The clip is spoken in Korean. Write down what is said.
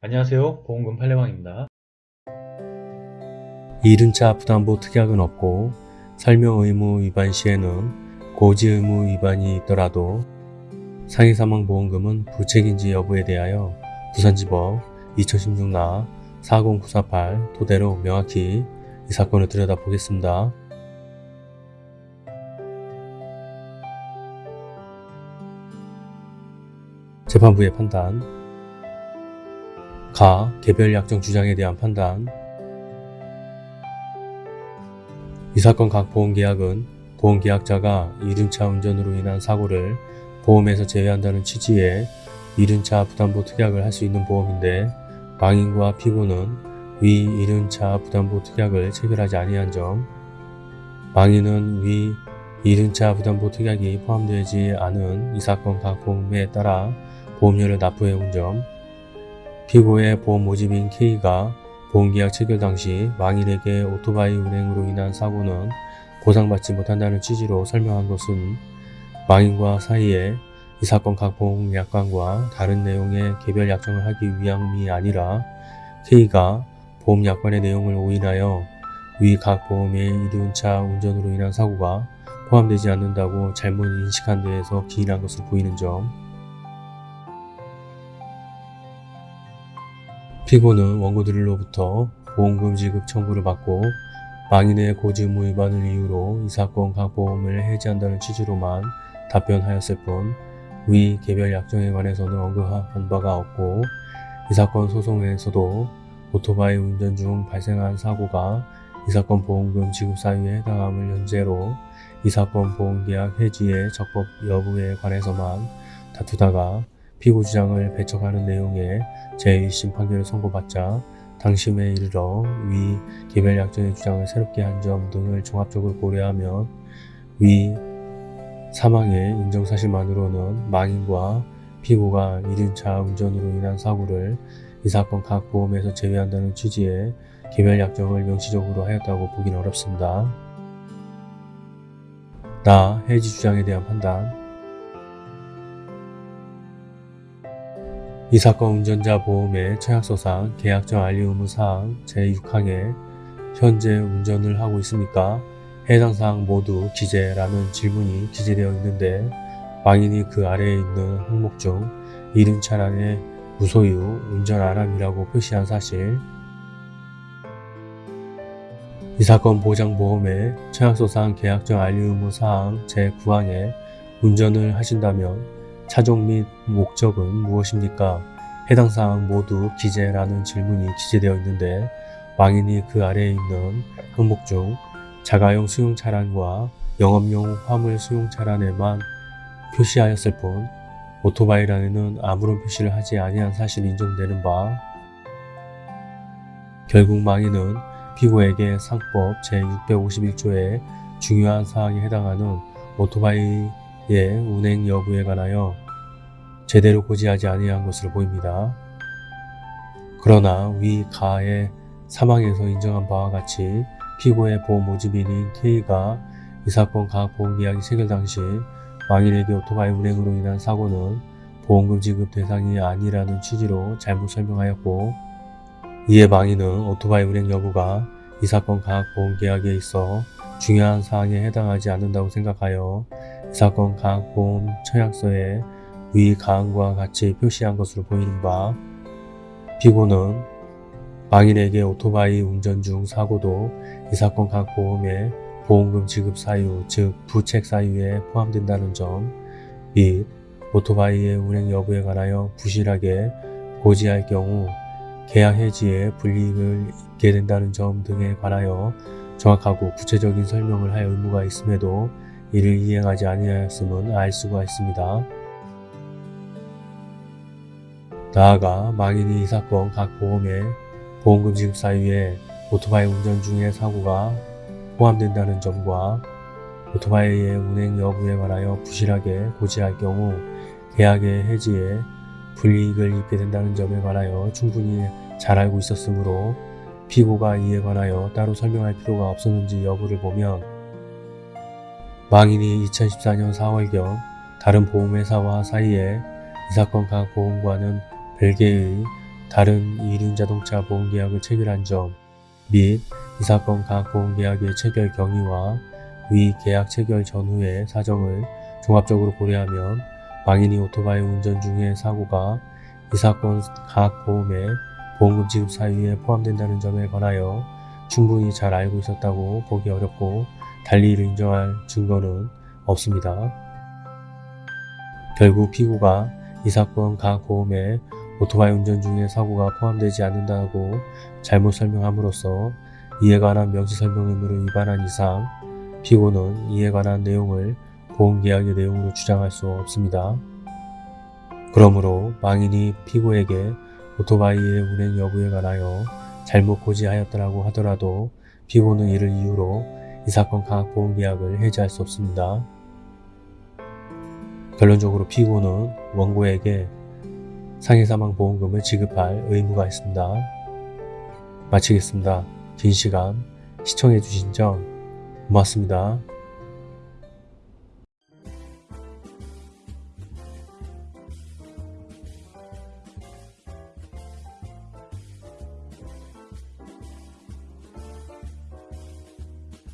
안녕하세요. 보험금 팔례방입니다. 이륜차 부담보 특약은 없고 설명 의무 위반 시에는 고지 의무 위반이 있더라도 상해 사망 보험금은 부책인지 여부에 대하여 부산지법 2016나 40948 토대로 명확히 이 사건을 들여다보겠습니다. 재판부의 판단 가 개별 약정 주장에 대한 판단. 이 사건 각 보험계약은 보험계약자가 이륜차 운전으로 인한 사고를 보험에서 제외한다는 취지의 이륜차 부담보 특약을 할 수 있는 보험인데 망인과 피고는 위 이륜차 부담보 특약을 체결하지 아니한 점 망인은 위 이륜차 부담보 특약이 포함되지 않은 이 사건 각 보험에 따라 보험료를 납부해온 점 피고의 보험 모집인 K가 보험계약 체결 당시 망인에게 오토바이 운행으로 인한 사고는 보상받지 못한다는 취지로 설명한 것은 망인과 사이에 이 사건 각 보험약관과 다른 내용의 개별 약정을 하기 위함이 아니라 K가 보험약관의 내용을 오인하여 위 각 보험의 이륜차 운전으로 인한 사고가 포함되지 않는다고 잘못 인식한 데에서 기인한 것으로 보이는 점 피고는 원고들로부터 보험금 지급 청구를 받고 망인의 고지 의무 위반을 이유로 이 사건 각 보험을 해지한다는 취지로만 답변하였을 뿐 위 개별 약정에 관해서는 언급한 바가 없고 이 사건 소송에서도 오토바이 운전 중 발생한 사고가 이 사건 보험금 지급 사유에 해당함을 현재로 이 사건 보험계약 해지의 적법 여부에 관해서만 다투다가 피고 주장을 배척하는 내용의 제1심 판결을 선고받자 당심에 이르러 위 개별 약정의 주장을 새롭게 한 점 등을 종합적으로 고려하면 위 사망의 인정사실만으로는 망인과 피고가 이륜차 운전으로 인한 사고를 이 사건 각 보험에서 제외한다는 취지의 개별 약정을 명시적으로 하였다고 보긴 어렵습니다. 나 해지 주장에 대한 판단 이 사건 운전자 보험의 처약서상 계약정 알리 의무 사항 제6항에 현재 운전을 하고 있습니까? 해당 사항 모두 기재라는 질문이 기재되어 있는데 망인이 그 아래에 있는 항목 중 이륜차량의 무소유 운전 안함이라고 표시한 사실 이 사건 보장보험의 처약소상 계약정 알리 의무 사항 제9항에 운전을 하신다면 차종 및 목적은 무엇입니까? 해당 사항 모두 기재라는 질문이 기재되어 있는데 망인이 그 아래에 있는 항목 중 자가용 수용 차량과 영업용 화물 수용 차량에만 표시하였을 뿐 오토바이란에는 아무런 표시를 하지 아니한 사실이 인정되는 바 결국 망인은 피고에게 상법 제651조의 중요한 사항에 해당하는 오토바이 의 운행 여부에 관하여 제대로 고지하지 아니한 것으로 보입니다. 그러나 위 가의 사망에서 인정한 바와 같이 피고의 보험 모집인인 K가 이 사건 각 보험계약이 체결 당시 망인에게 오토바이 운행으로 인한 사고는 보험금 지급 대상이 아니라는 취지로 잘못 설명하였고 이에 망인은 오토바이 운행 여부가 이 사건 각 보험계약에 있어 중요한 사항에 해당하지 않는다고 생각하여 이 사건 각 보험 처약서에 위 가항과 같이 표시한 것으로 보이는 바 피고는 망인에게 오토바이 운전 중 사고도 이 사건 각 보험의 보험금 지급 사유 즉 부책 사유에 포함된다는 점 및 오토바이의 운행 여부에 관하여 부실하게 고지할 경우 계약 해지에 불이익을 입게 된다는 점 등에 관하여 정확하고 구체적인 설명을 할 의무가 있음에도 이를 이행하지 아니하였음은 알 수가 있습니다. 나아가 망인이 이 사건 각 보험의 보험금 지급 사유에 오토바이 운전 중의 사고가 포함된다는 점과 오토바이의 운행 여부에 관하여 부실하게 고지할 경우 계약의 해지에 불이익을 입게 된다는 점에 관하여 충분히 잘 알고 있었으므로 피고가 이에 관하여 따로 설명할 필요가 없었는지 여부를 보면 망인이 2014년 4월경 다른 보험회사와 사이에 이 사건 각 보험과는 별개의 다른 이륜자동차 보험계약을 체결한 점 및 이 사건 각 보험계약의 체결 경위와 위 계약 체결 전후의 사정을 종합적으로 고려하면 망인이 오토바이 운전 중의 사고가 이 사건 각 보험의 보험금 지급 사유에 포함된다는 점에 관하여 충분히 잘 알고 있었다고 보기 어렵고 달리 이를 인정할 증거는 없습니다. 결국 피고가 이 사건 각 보험에 오토바이 운전 중에 사고가 포함되지 않는다고 잘못 설명함으로써 이에 관한 명시 설명 의무를 위반한 이상 피고는 이에 관한 내용을 보험계약의 내용으로 주장할 수 없습니다. 그러므로 망인이 피고에게 오토바이의 운행 여부에 관하여 잘못 고지하였다고 하더라도 피고는 이를 이유로 이 사건 각 보험계약을 해지할 수 없습니다. 결론적으로 피고는 원고에게 상해사망보험금을 지급할 의무가 있습니다. 마치겠습니다. 긴 시간 시청해주신 점 고맙습니다.